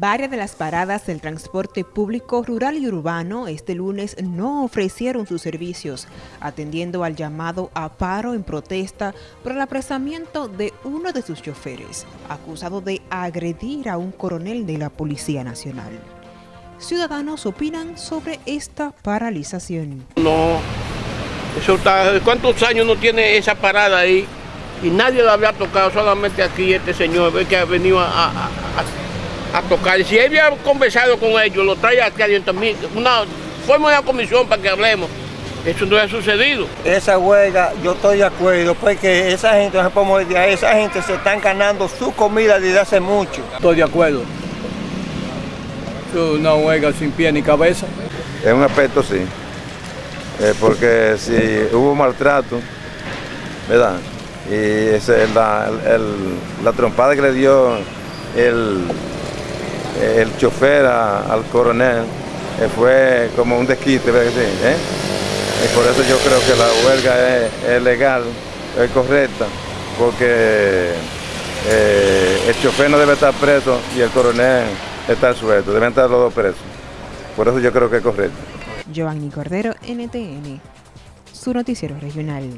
Varias de las paradas del transporte público rural y urbano este lunes no ofrecieron sus servicios, atendiendo al llamado a paro en protesta por el apresamiento de uno de sus choferes, acusado de agredir a un coronel de la Policía Nacional. Ciudadanos opinan sobre esta paralización. No, eso está, ¿cuántos años no tiene esa parada ahí? Y nadie la había tocado, solamente aquí este señor, que ha venido a, a a tocar. Si él había conversado con ellos, lo trae aquí adentro, una, forma una comisión para que hablemos. Eso no ha sucedido. Esa huelga, yo estoy de acuerdo, porque esa gente, no se puede esa gente se están ganando su comida desde hace mucho. Estoy de acuerdo. Es una huelga sin pie ni cabeza. En un aspecto sí, eh, porque si hubo maltrato, ¿verdad? Y ese, la, el, la trompada que le dio el, el chofer al coronel eh, fue como un desquite, ¿eh? Y por eso yo creo que la huelga es, legal, es correcta, porque eh, el chofer no debe estar preso y el coronel está suelto, deben estar los dos presos. Por eso yo creo que es correcto. Giovanni Cordero, NTN, su noticiero regional.